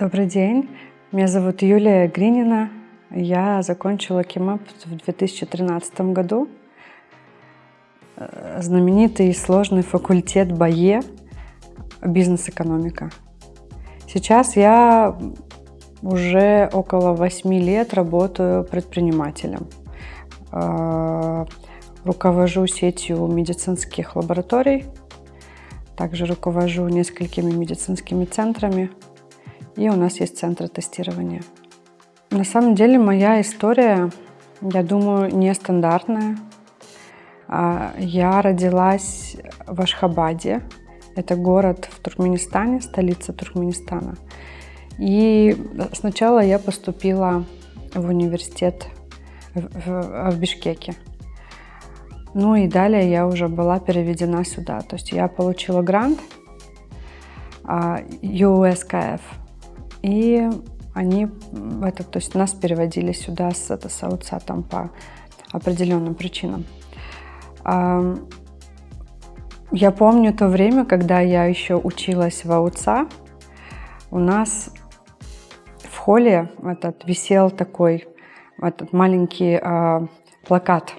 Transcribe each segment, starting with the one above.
Добрый день, меня зовут Юлия Гринина. Я закончила КИМАП в 2013 году. Э, знаменитый и сложный факультет БАЕ «Бизнес-экономика». Сейчас я уже около 8 лет работаю предпринимателем. Э, руковожу сетью медицинских лабораторий, также руковожу несколькими медицинскими центрами – и у нас есть центры тестирования. На самом деле моя история, я думаю, нестандартная. А, я родилась в Ашхабаде. Это город в Туркменистане, столица Туркменистана. И сначала я поступила в университет в, в, в Бишкеке. Ну и далее я уже была переведена сюда. То есть я получила грант USKF а, и они, это, то есть нас переводили сюда с, это, с АУЦа там по определенным причинам. Я помню то время, когда я еще училась в АУЦа, у нас в холле этот, висел такой этот маленький э, плакат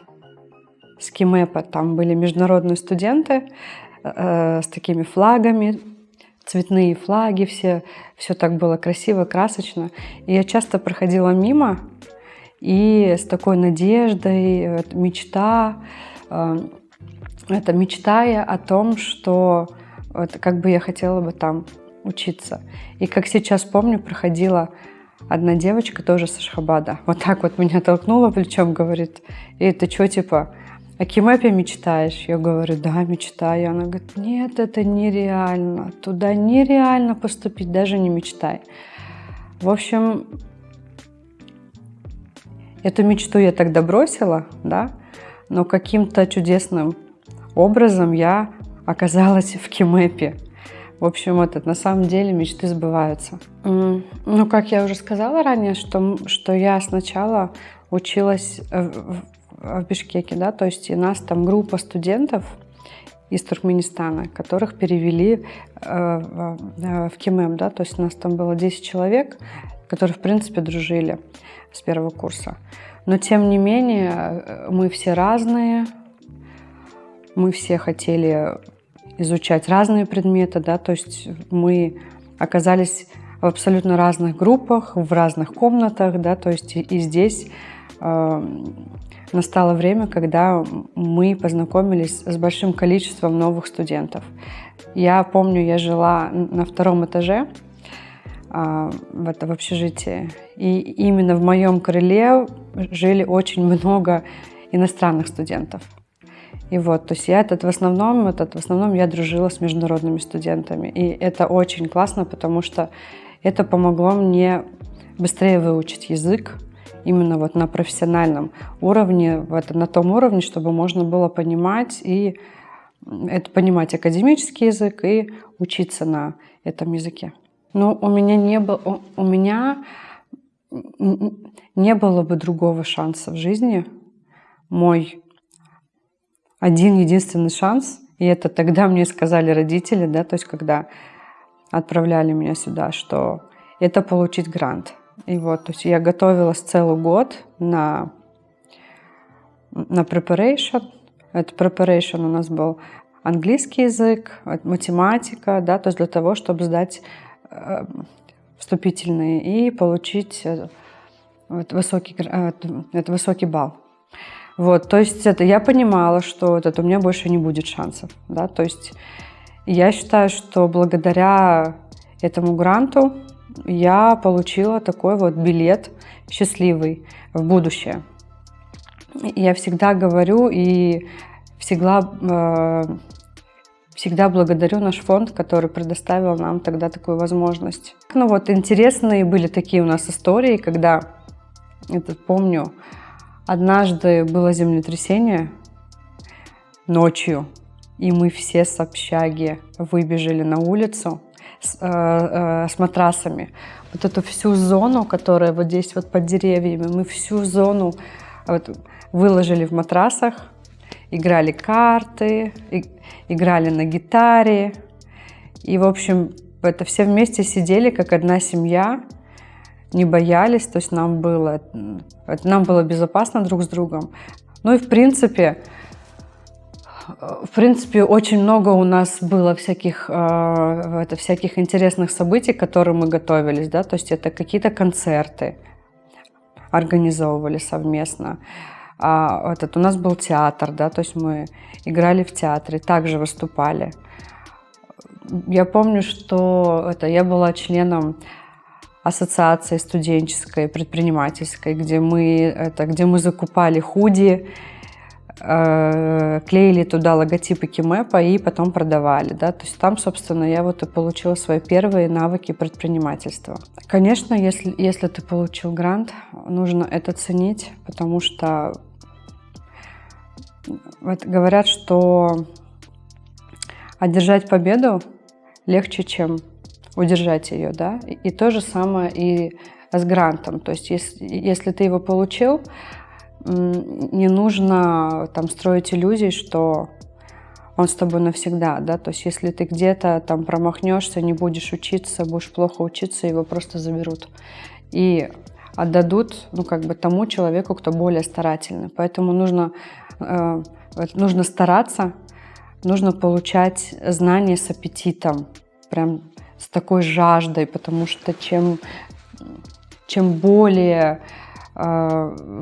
с Кимэпа. Там были международные студенты э, с такими флагами, цветные флаги, все, все так было красиво, красочно. И я часто проходила мимо, и с такой надеждой, мечта, э, это мечтая о том, что вот, как бы я хотела бы там учиться. И как сейчас помню, проходила одна девочка тоже с Ашхабада. Вот так вот меня толкнула плечом, говорит, и ты что, типа, о Кимэпе мечтаешь? Я говорю, да, мечтаю. Она говорит, нет, это нереально. Туда нереально поступить, даже не мечтай. В общем, эту мечту я тогда бросила, да, но каким-то чудесным образом я оказалась в Кимэпе. В общем, вот на самом деле мечты сбываются. Ну, как я уже сказала ранее, что, что я сначала училась в Бишкеке, да, то есть у нас там группа студентов из Туркменистана, которых перевели э, в КИМЭМ, да, то есть у нас там было 10 человек, которые, в принципе, дружили с первого курса. Но, тем не менее, э, мы все разные, мы все хотели изучать разные предметы, да, то есть мы оказались в абсолютно разных группах, в разных комнатах, да, то есть и здесь э, настало время, когда мы познакомились с большим количеством новых студентов. Я помню, я жила на втором этаже а, в, это, общежитии, и именно в моем крыле жили очень много иностранных студентов. И вот, то есть я этот в основном, этот в основном я дружила с международными студентами. И это очень классно, потому что это помогло мне быстрее выучить язык, именно вот на профессиональном уровне, вот на том уровне, чтобы можно было понимать и это понимать академический язык и учиться на этом языке. Но у меня не было, у меня не было бы другого шанса в жизни. Мой один единственный шанс, и это тогда мне сказали родители, да, то есть когда отправляли меня сюда, что это получить грант. И вот, то есть я готовилась целый год на, на preparation. Это preparation у нас был английский язык, математика, да, то есть для того, чтобы сдать э, вступительные и получить э, вот, высокий, э, это высокий балл. Вот, то есть это я понимала, что вот это у меня больше не будет шансов, да, то есть я считаю, что благодаря этому гранту я получила такой вот билет счастливый в будущее. Я всегда говорю и всегда, э, всегда благодарю наш фонд, который предоставил нам тогда такую возможность. Ну вот интересные были такие у нас истории, когда, это помню, однажды было землетрясение ночью, и мы все с общаги выбежали на улицу, с, э, э, с матрасами. Вот эту всю зону, которая вот здесь вот под деревьями, мы всю зону вот, выложили в матрасах, играли карты, и, играли на гитаре. И, в общем, это все вместе сидели, как одна семья, не боялись, то есть нам было, нам было безопасно друг с другом. Ну и в принципе, в принципе, очень много у нас было всяких, э, это, всяких интересных событий, к которым мы готовились, да, то есть это какие-то концерты организовывали совместно. А этот, у нас был театр, да, то есть мы играли в театре, также выступали. Я помню, что это, я была членом ассоциации студенческой, предпринимательской, где мы, это, где мы закупали худи, клеили туда логотипы Кимэпа и потом продавали. Да? То есть там, собственно, я вот и получила свои первые навыки предпринимательства. Конечно, если, если ты получил грант, нужно это ценить, потому что вот говорят, что одержать победу легче, чем удержать ее, да, и, и то же самое и с грантом, то есть если, если ты его получил, не нужно там строить иллюзий, что он с тобой навсегда, да, то есть если ты где-то там промахнешься, не будешь учиться, будешь плохо учиться, его просто заберут. И отдадут, ну, как бы тому человеку, кто более старательный, поэтому нужно, э, нужно стараться, нужно получать знания с аппетитом, прям с такой жаждой, потому что чем, чем более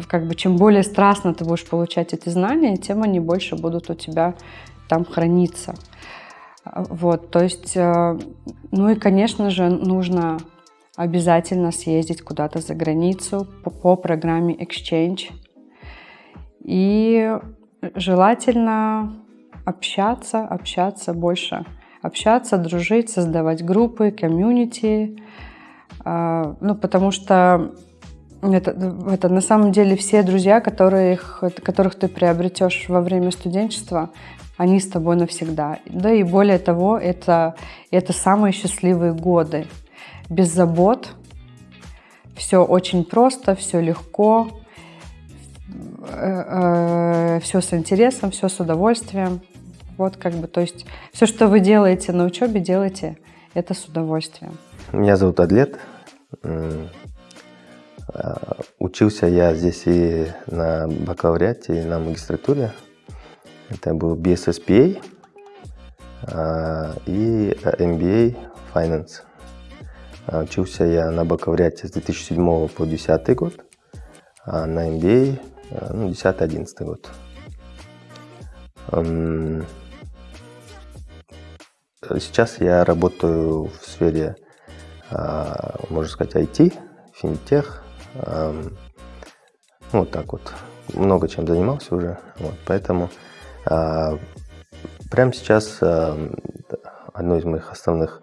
как бы чем более страстно ты будешь получать эти знания, тем они больше будут у тебя там храниться. Вот, то есть, э, ну и, конечно же, нужно обязательно съездить куда-то за границу по, по программе Exchange. И желательно общаться, общаться больше общаться, дружить, создавать группы, комьюнити. А, ну, потому что это, это на самом деле все друзья, которых, которых ты приобретешь во время студенчества, они с тобой навсегда. Да и более того, это, это самые счастливые годы. Без забот, все очень просто, все легко, э, э, все с интересом, все с удовольствием. Вот как бы, то есть все, что вы делаете на учебе, делайте это с удовольствием. Меня зовут Адлет. А, учился я здесь и на бакалавриате, и на магистратуре. Это был BSSPA а, и MBA Finance. Учился я на бакалавриате с 2007 по 2010 год, а на MBA ну, 10-11 год. Сейчас я работаю в сфере, можно сказать, IT, финтех. Вот так вот. Много чем занимался уже. Вот, поэтому а, прямо сейчас одно из моих основных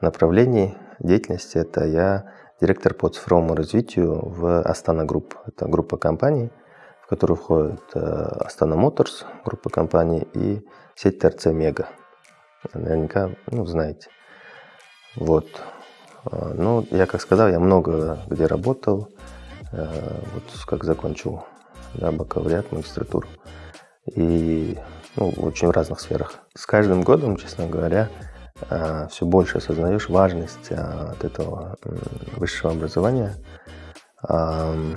направлений деятельности – это я директор по цифровому развитию в Astana Group. Это группа компаний, в которую входит Astana Motors, группа компаний, и сеть ТРЦ Мега наверняка ну, знаете. Вот. А, ну, я, как сказал, я много где работал, э, вот как закончил да, бакалавриат, магистратуру. И ну, очень в разных сферах. С каждым годом, честно говоря, э, все больше осознаешь важность э, от этого высшего образования. Ну,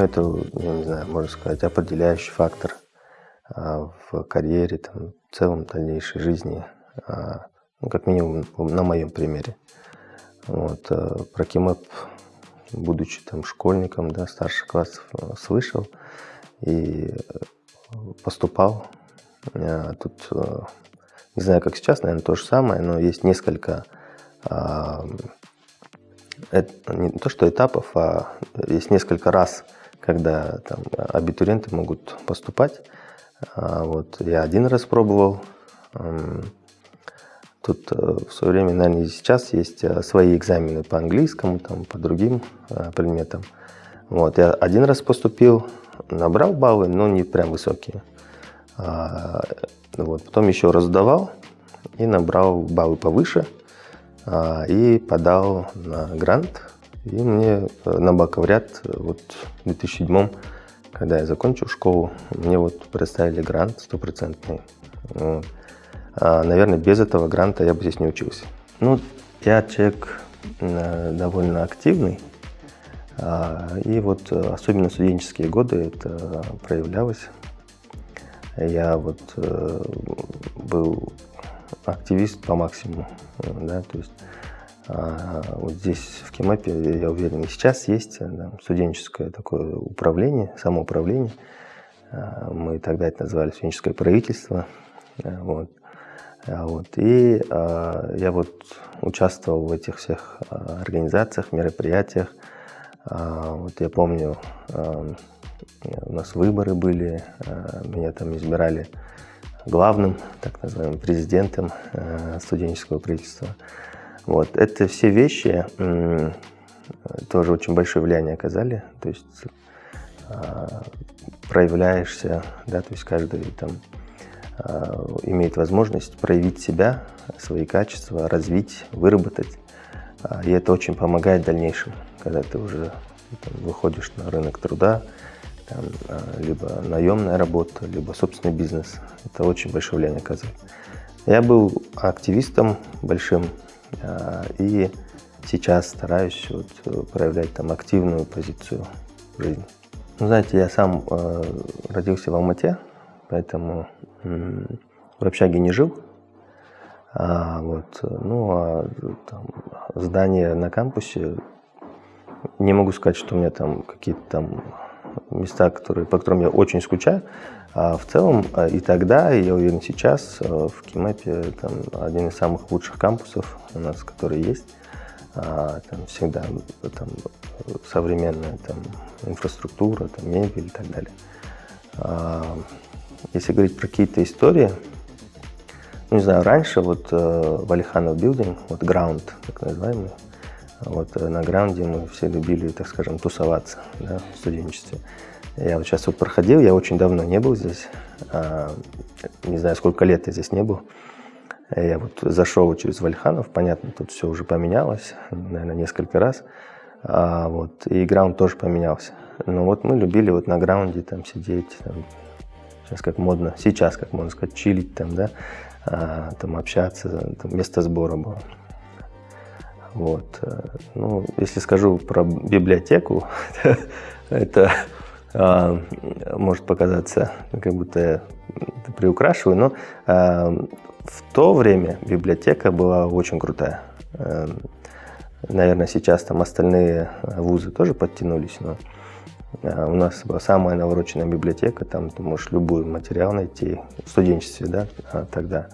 это, не знаю, можно сказать, определяющий фактор в карьере, там, в целом дальнейшей жизни а, ну, как минимум на моем примере. Вот, э, про Кимэп, будучи там школьником, да, старших классов, э, слышал и э, поступал. Тут, не знаю, как сейчас, наверное, то же самое, но есть несколько, а, не то что этапов, а есть несколько раз, когда там абитуриенты могут поступать. А, вот, я один раз пробовал, Тут э, в свое время, наверное, сейчас есть э, свои экзамены по английскому, там, по другим э, предметам. Вот, я один раз поступил, набрал баллы, но не прям высокие. А, вот, потом еще раз сдавал и набрал баллы повыше а, и подал на грант. И мне на бакалавриат вот в 2007 когда я закончил школу, мне вот представили грант стопроцентный. Вот. А, наверное, без этого гранта я бы здесь не учился. Ну, Я человек довольно активный, и вот особенно студенческие годы это проявлялось. Я вот был активист по максимуму, да, то есть а, вот здесь в Кемапе, я уверен, и сейчас есть да, студенческое такое управление, самоуправление. А, мы тогда это называли студенческое правительство. А, вот. Вот. И я вот участвовал в этих всех организациях, мероприятиях. Вот я помню, у нас выборы были, меня там избирали главным, так называемым, президентом студенческого правительства. Вот. Это все вещи тоже очень большое влияние оказали. То есть а, проявляешься, да, то есть каждый там а, имеет возможность проявить себя, свои качества, развить, выработать. А, и это очень помогает в дальнейшем, когда ты уже там, выходишь на рынок труда, там, либо наемная работа, либо собственный бизнес. Это очень большое влияние оказывает. Я был активистом большим а, и сейчас стараюсь вот э, проявлять там активную позицию в жизни. Ну, знаете, я сам э, родился в Алмате, поэтому э, в общаге не жил. А, вот, ну, а там, здание на кампусе, не могу сказать, что у меня там какие-то там места, которые, по которым я очень скучаю. А в целом а, и тогда, и я уверен сейчас, а, в Кимэпе там, один из самых лучших кампусов у нас, который есть. А, там всегда там, современная там, инфраструктура, там, мебель и так далее. Если говорить про какие-то истории, ну, не знаю, раньше вот э, в Алиханов билдинг, вот граунд, так называемый, вот э, на граунде мы все любили, так скажем, тусоваться да, в студенчестве. Я вот сейчас вот проходил, я очень давно не был здесь, а, не знаю, сколько лет я здесь не был. Я вот зашел через Вальханов, понятно, тут все уже поменялось, наверное, несколько раз. А, вот, и граунд тоже поменялся. Но вот мы любили вот на граунде там сидеть, там, сейчас как модно, сейчас как можно сказать, чилить там, да, а, там общаться, там место сбора было. Вот. Э, ну, если скажу про библиотеку, это а, может показаться, как будто я приукрашиваю, но а, в то время библиотека была очень крутая. А, наверное, сейчас там остальные вузы тоже подтянулись, но у нас самая навороченная библиотека, там ты можешь любой материал найти в студенчестве, да, тогда.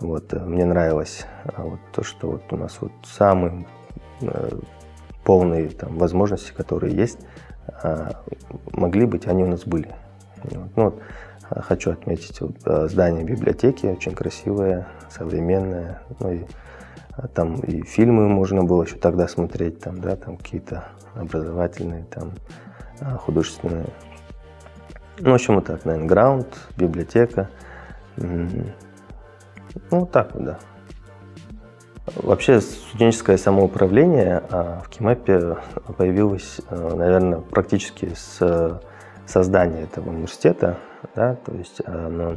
Вот, э, мне нравилось а, вот, то, что вот у нас вот самые э, полные там, возможности, которые есть, а, могли быть, они у нас были. Вот. Ну, вот, а, хочу отметить вот, здание библиотеки, очень красивое, современное. Ну, и, там и фильмы можно было еще тогда смотреть, там, да, там какие-то образовательные, там, художественные. Ну, в общем, вот так, наверное, граунд, библиотека. Ну, вот так вот, да. Вообще студенческое самоуправление а, в КИМЭПе появилось, а, наверное, практически с создания этого университета. Да, то есть оно,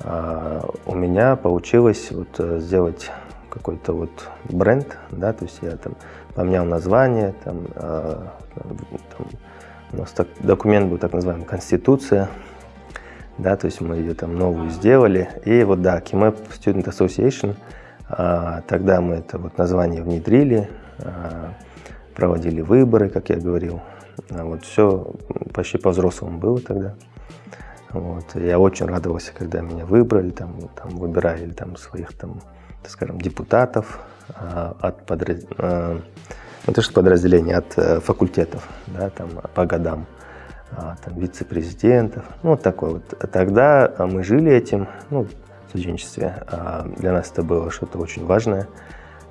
а, у меня получилось вот сделать какой-то вот бренд, да, то есть я там поменял название, там, там у нас так, документ был так называемый «Конституция», да, то есть мы ее там новую сделали. И вот, да, KIMAP Student Association, а, тогда мы это вот название внедрили, а, проводили выборы, как я говорил. Вот все почти по-взрослому было тогда. Вот. Я очень радовался, когда меня выбрали, там, там выбирали там, своих, там, скажем, депутатов а, от подраз... а, не то, что подразделений, от а, факультетов, да, там, по годам. А, там, вице-президентов, ну, вот такой вот. Тогда мы жили этим, ну, в студенчестве. Для нас это было что-то очень важное.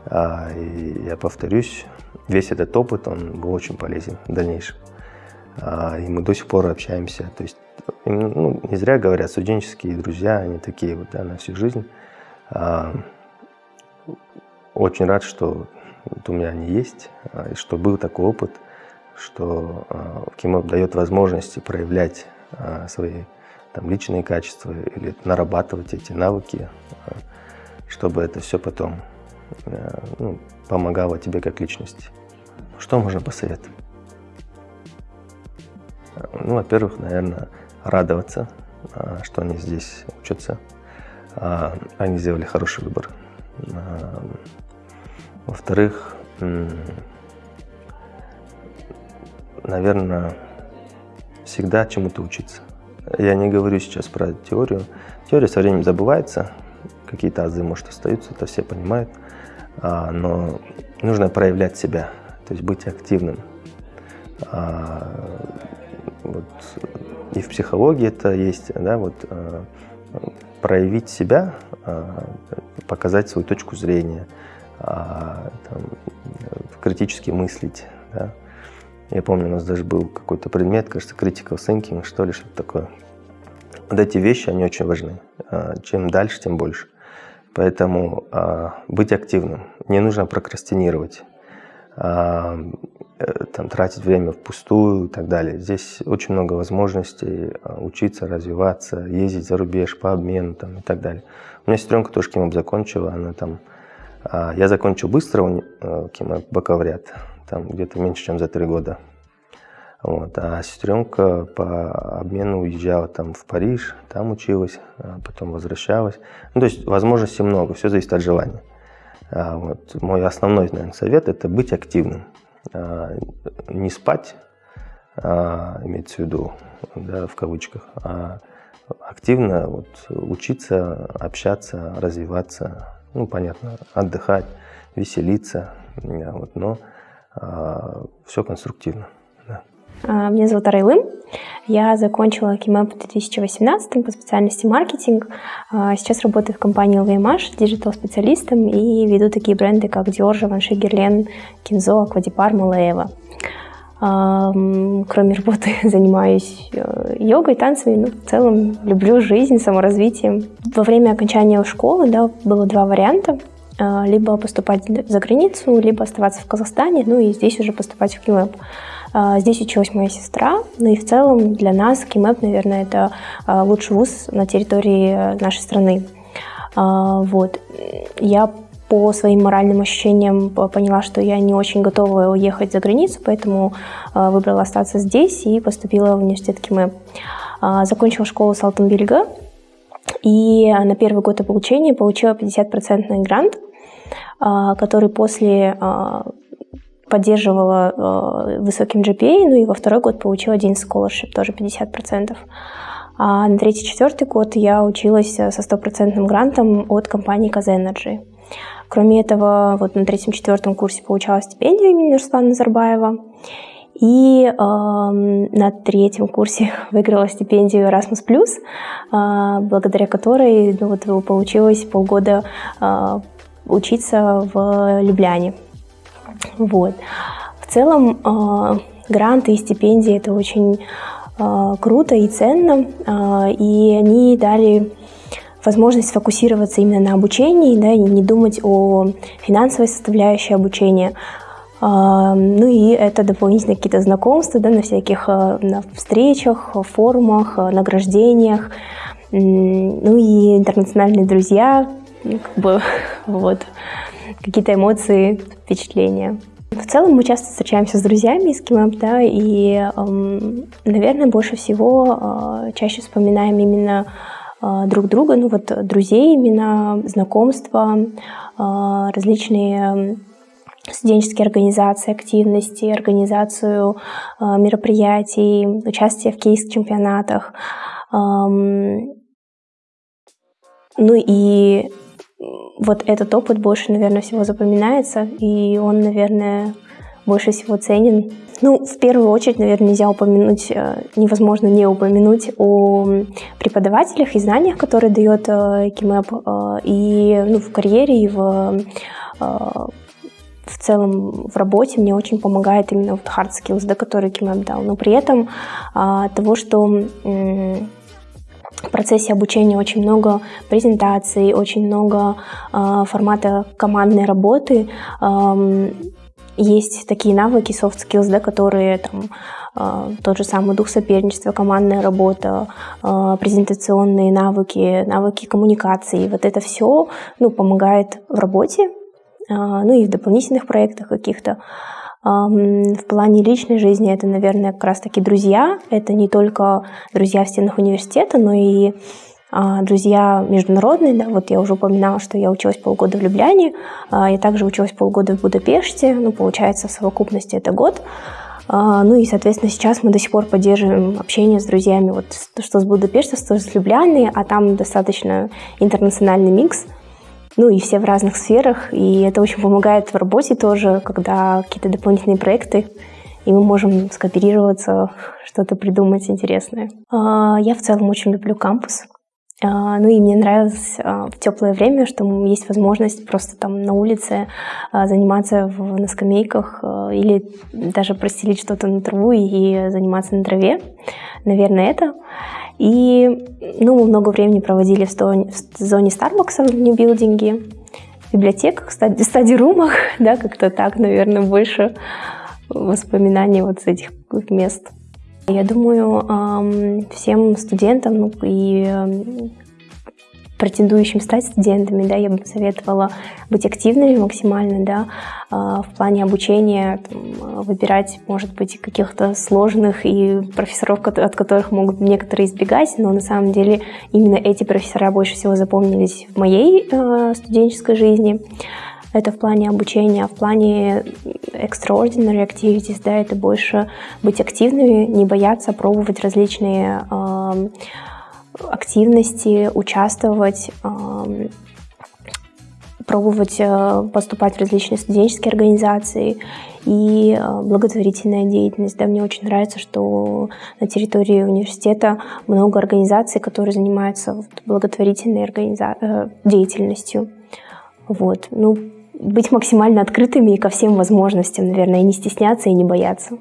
И я повторюсь, весь этот опыт, он был очень полезен в дальнейшем. И мы до сих пор общаемся. То есть, ну, не зря говорят, студенческие друзья, они такие вот, да, на всю жизнь. Очень рад, что вот у меня они есть, и что был такой опыт – что э, КИМОП дает возможности проявлять э, свои там, личные качества или нарабатывать эти навыки, чтобы это все потом ну, помогало тебе как личности. Что можно посоветовать? Ну, во-первых, наверное, радоваться, что они здесь учатся. Они сделали хороший выбор. Во-вторых, наверное, всегда чему-то учиться. Я не говорю сейчас про теорию. Теория со временем забывается, какие-то азы, может, остаются, это все понимают. А, но нужно проявлять себя, то есть быть активным. А, вот, и в психологии это есть, да, вот а, проявить себя, а, показать свою точку зрения, а, там, критически мыслить. Да. Я помню, у нас даже был какой-то предмет, кажется, critical thinking, что ли, что-то такое. Вот эти вещи, они очень важны. А, чем дальше, тем больше. Поэтому а, быть активным. Не нужно прокрастинировать, э, там, тратить время впустую и так далее. Здесь очень много возможностей учиться, развиваться, ездить за рубеж по обмену там, и так далее. У меня сестренка тоже КИМОП закончила, она там... Я закончил быстро э, КИМОП бакалавриат, там где-то меньше, чем за три года. Вот. А сестренка по обмену уезжала там в Париж, там училась, а потом возвращалась. Ну, то есть возможностей много, все зависит от желания. А вот. Мой основной, наверное, совет – это быть активным. А, не спать, а, имеется в виду, да, в кавычках, а активно вот, учиться, общаться, развиваться, ну, понятно, отдыхать, веселиться, вот, но а, все конструктивно. А, меня зовут Арайлым. Я закончила КИМЭП в 2018 по специальности маркетинг. А, сейчас работаю в компании LVMH digital -специалистом и веду такие бренды, как Dior, Givenchy, Guerlain, Kenzo, Acqua di Parma, Loewe. Кроме работы занимаюсь э, йогой, танцами, ну, в целом люблю жизнь, саморазвитием. Во время окончания школы да, было два варианта а, либо поступать за границу, либо оставаться в Казахстане, ну и здесь уже поступать в КИМЭП. А, здесь училась моя сестра, ну и в целом для нас КИМЭП, наверное, это а, лучший вуз на территории э, нашей страны. А, вот. Я по своим моральным ощущениям поняла, что я не очень готова уехать за границу, поэтому выбрала остаться здесь и поступила в университет КИМЭП. Закончила школу с Алтынбельга, и на первый год обучения получила 50% грант, который после поддерживала э, высоким GPA, ну и во второй год получила один scholarship, тоже 50%. А на третий-четвертый год я училась со стопроцентным грантом от компании Казэнерджи. Кроме этого, вот на третьем-четвертом курсе получала стипендию имени Руслана Назарбаева. И э, на третьем курсе выиграла стипендию Erasmus+, э, благодаря которой ну, вот, получилось полгода э, учиться в Любляне. Вот. В целом э, гранты и стипендии это очень э, круто и ценно, э, и они дали возможность сфокусироваться именно на обучении, да, и не думать о финансовой составляющей обучения. Ну и это дополнительно какие-то знакомства да, на всяких на встречах, форумах, награждениях. Ну и интернациональные друзья, ну, как бы, вот какие-то эмоции, впечатления. В целом мы часто встречаемся с друзьями из Кимэп, да, и, эм, наверное, больше всего э, чаще вспоминаем именно э, друг друга, ну вот друзей именно, знакомства, э, различные студенческие организации, активности, организацию э, мероприятий, участие в кейс-чемпионатах. Эм, ну и вот этот опыт больше, наверное, всего запоминается, и он, наверное, больше всего ценен. Ну, в первую очередь, наверное, нельзя упомянуть, э, невозможно не упомянуть о преподавателях и знаниях, которые дает э, КИМЭП э, и ну, в карьере, и в, в целом в работе мне очень помогает именно вот hard skills, да, которые КИМЭП дал. Но при этом того, что в процессе обучения очень много презентаций, очень много э, формата командной работы. Э, есть такие навыки, soft skills, да, которые там, э, тот же самый дух соперничества, командная работа, э, презентационные навыки, навыки коммуникации. Вот это все ну, помогает в работе, ну и в дополнительных проектах каких-то. В плане личной жизни это, наверное, как раз-таки друзья. Это не только друзья в стенах университета, но и а, друзья международные. Да, вот я уже упоминала, что я училась полгода в Любляне, а, я также училась полгода в Будапеште, ну, получается, в совокупности это год. А, ну и, соответственно, сейчас мы до сих пор поддерживаем общение с друзьями, вот что с Будапешта, что с Любляны, а там достаточно интернациональный микс – ну и все в разных сферах, и это очень помогает в работе тоже, когда какие-то дополнительные проекты, и мы можем скооперироваться, что-то придумать интересное. А, я в целом очень люблю кампус. А, ну и мне нравилось а, в теплое время, что есть возможность просто там на улице заниматься в, на скамейках или даже простелить что-то на траву и заниматься на траве. Наверное, это. И ну, мы много времени проводили в, зоне, в зоне Starbucks в нью-билдинге, в библиотеках, стади, стади-румах, да, как-то так, наверное, больше воспоминаний вот с этих мест. Я думаю, всем студентам ну, и претендующим стать студентами, да, я бы советовала быть активными максимально, да, а, в плане обучения, там, выбирать, может быть, каких-то сложных и профессоров, от которых могут некоторые избегать, но на самом деле именно эти профессора больше всего запомнились в моей э, студенческой жизни. Это в плане обучения, а в плане extraordinary activities, да, это больше быть активными, не бояться пробовать различные э, активности, участвовать, пробовать э, поступать в различные студенческие организации и э, благотворительная деятельность. Да, мне очень нравится, что на территории университета много организаций, которые занимаются благотворительной организа... Э, деятельностью. Вот. Ну, быть максимально открытыми ко всем возможностям, наверное, и не стесняться, и не бояться.